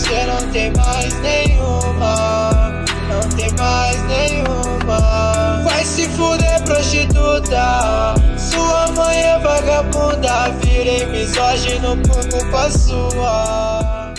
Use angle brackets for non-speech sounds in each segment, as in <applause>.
você não tem mais nenhuma Não tem mais nenhuma. Vai se fuder prostituta Sua mãe é vagabunda Virei misógino por culpa sua.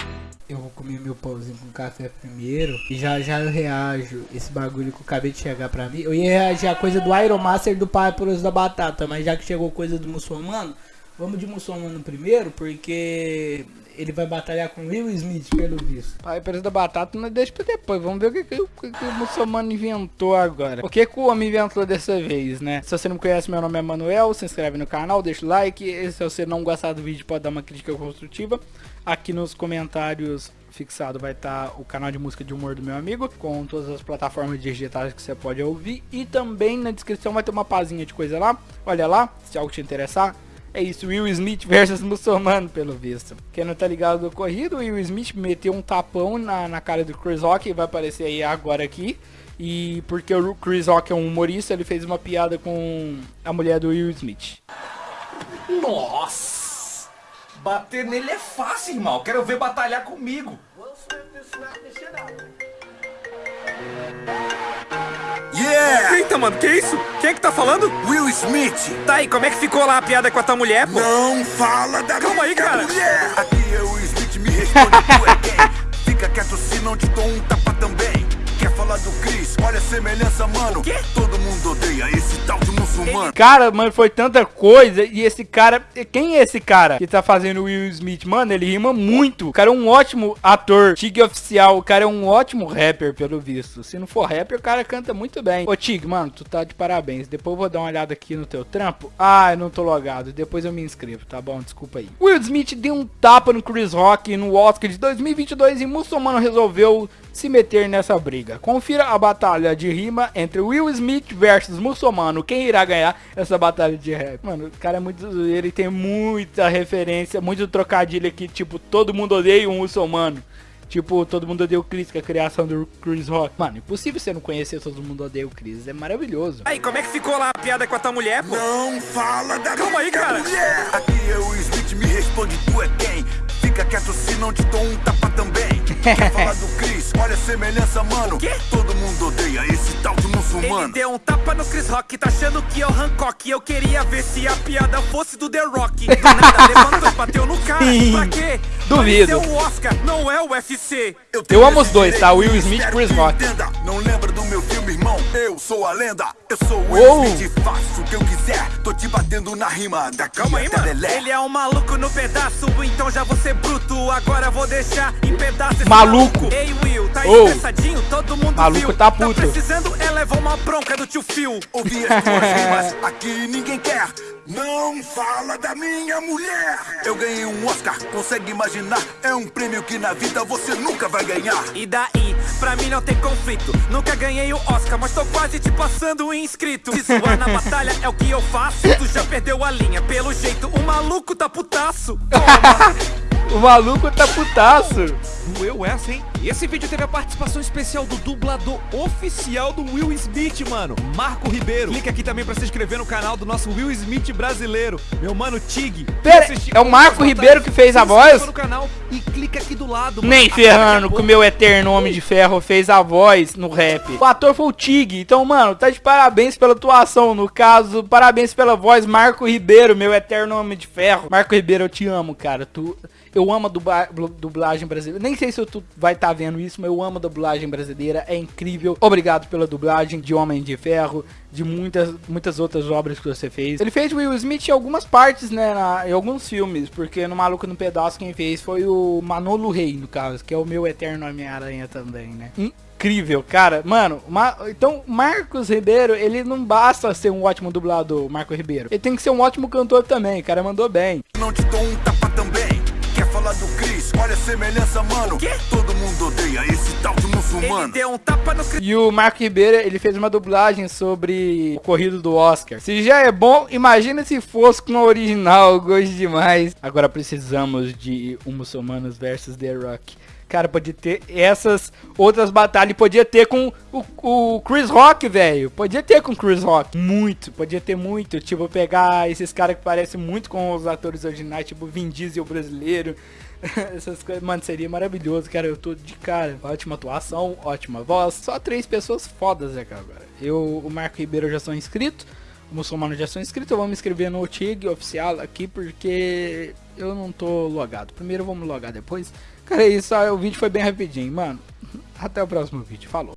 Eu vou comer meu pãozinho com café primeiro E já já eu reajo esse bagulho que eu acabei de chegar pra mim. Eu ia reagir a coisa do Iron Master do Pápulas da Batata Mas já que chegou coisa do muçulmano Vamos de muçulmano primeiro, porque ele vai batalhar com Will Smith, pelo visto. Pai, preço da batata não deixa pra depois. Vamos ver o que, que, que, que o muçulmano inventou agora. O que, que o homem inventou dessa vez, né? Se você não conhece, meu nome é Manuel. Se inscreve no canal, deixa o like. E se você não gostar do vídeo, pode dar uma crítica construtiva. Aqui nos comentários fixado vai estar tá o canal de música de humor do meu amigo, com todas as plataformas digitais que você pode ouvir. E também na descrição vai ter uma pazinha de coisa lá. Olha lá, se algo te interessar. É isso, Will Smith versus muçulmano, pelo visto. Quem não tá ligado do ocorrido, Will Smith meteu um tapão na, na cara do Chris Rock, vai aparecer aí agora aqui. E porque o Chris Rock é um humorista, ele fez uma piada com a mulher do Will Smith. Nossa! Bater nele é fácil, irmão. Quero ver batalhar comigo. Yeah! Eita, mano, que isso? Quem é que tá falando? Will Smith! Tá aí, como é que ficou lá a piada com a tua mulher, pô? Não fala da Calma aí, cara! Mulher. Aqui é o Smith, me responde, tu é quem? Fica quieto se não te dou um tapa também Quer falar do Chris? Olha a semelhança, mano? Todo mundo odeia esse tal muçulmano Cara, mano, foi tanta coisa E esse cara... Quem é esse cara que tá fazendo o Will Smith? Mano, ele rima muito. O cara é um ótimo ator Tig oficial. O cara é um ótimo rapper, pelo visto. Se não for rapper, o cara canta muito bem. Ô, Tig, mano, tu tá de parabéns. Depois eu vou dar uma olhada aqui no teu trampo. Ah, eu não tô logado. Depois eu me inscrevo, tá bom? Desculpa aí. Will Smith deu um tapa no Chris Rock no Oscar de 2022 E muçulmano resolveu se meter nessa briga. Confira a batalha de rima entre Will Smith versus Muçulmano. Quem irá ganhar essa batalha de rap? Mano, o cara é muito ele tem muita referência, muito trocadilho aqui, tipo, todo mundo odeia um muçulmano. Tipo, todo mundo odeia o Chris, que é a criação do Chris Rock. Mano, impossível você não conhecer todo mundo odeia o Chris. É maravilhoso. Aí, como é que ficou lá a piada com a tua mulher, pô? Não fala da Calma aí, cara. mulher Aqui é o Smith, me responde, tu é quem? Fica quieto se não te dou um tapa também <laughs> Quer falar do Chris? Olha a semelhança, mano quê? Todo mundo odeia esse tal de muçulmano Ele deu um tapa no Chris Rock, tá achando que é o Hancock Eu queria ver se a piada fosse do The Rock Do nada <laughs> levantou bateu no cara Pra quê? Duvido. Mas é o Oscar, não é o UFC Eu amo os dois, tá? Will Smith e Chris Rock. Não sou a lenda Eu sou o. Will Smith, faço o que eu quiser Tô te batendo na rima da Calma aí, mano. Ele é um maluco no pedaço, então já vou ser bruto. Agora vou deixar em pedaço esse Maluco. Ei, Will, tá Ô. estressadinho? Todo mundo Maluco viu. tá puto. precisando é levar uma bronca do tio Phil. Ouvi as tuas rimas, aqui ninguém quer Não fala da minha mulher Eu ganhei um Oscar, consegue imaginar? É um prêmio que na vida você nunca vai ganhar E daí, pra mim não tem conflito. Nunca ganhei o Oscar, mas tô quase te passando inscrito. Se zoar na batalha é o que eu faço. Tu já perdeu a linha, pelo jeito o maluco tá putaço. <laughs> O maluco tá putaço. Doeu essa, hein? E esse vídeo teve a participação especial do dublador oficial do Will Smith, mano, Marco Ribeiro. Clica aqui também pra se inscrever no canal do nosso Will Smith brasileiro, meu mano Tig. Pera, é o Marco Ribeiro que fez a voz? no canal e clica aqui do lado. Nem ferrando que o meu eterno Homem de Ferro fez a voz no rap. O ator foi o Tig. Então, mano, tá de parabéns pela atuação. No caso, parabéns pela voz, Marco Ribeiro, meu eterno Homem de Ferro. Marco Ribeiro, eu te amo, cara. Tu, eu amo a dublagem brasileira. Nem sei se tu vai estar vendo isso, mas eu amo a dublagem brasileira. É incrível. Obrigado pela dublagem de Homem de Ferro, de muitas, muitas outras obras que você fez. Ele fez Will Smith em algumas partes, né, na- em alguns filmes, porque no Maluco no Pedaço quem fez foi o Manolo Rey, no caso, que é o meu eterno Homem-Aranha também, né. Incrível, cara. Mano, Ma- então Marcos Ribeiro, ele não basta ser um ótimo dublador, Marco Ribeiro. Ele tem que ser um ótimo cantor também, cara mandou bem. Não te dou um tapa Chris? Olha a semelhança, mano quê? Todo mundo odeia esse tal de Ele muçulmano deu um tapa no Chris E o Marco Ribeiro, ele fez uma dublagem sobre o corrido do Oscar. Se já é bom, imagina se fosse com o original, gosto demais. Agora precisamos de um Muçulmanos versus The Rock. Cara, podia ter essas outras batalhas. Podia ter com o, o Chris Rock, velho. Podia ter com o Chris Rock. Muito, podia ter muito. Tipo, pegar esses caras que parecem muito com os atores originais, tipo Vin Diesel brasileiro. <laughs> Essas coisas, mano, seria maravilhoso, cara. Eu tô de cara. Ótima atuação, ótima voz. Só três pessoas fodas, né, cara, agora. Eu, o Marco Ribeiro já sou inscrito. O muçulmano já sou inscrito. Eu vou me inscrever no TIG oficial aqui porque eu não tô logado. Primeiro me logar depois. Cara, é isso. O vídeo foi bem rapidinho, mano. <laughs> Até o próximo vídeo. Falou.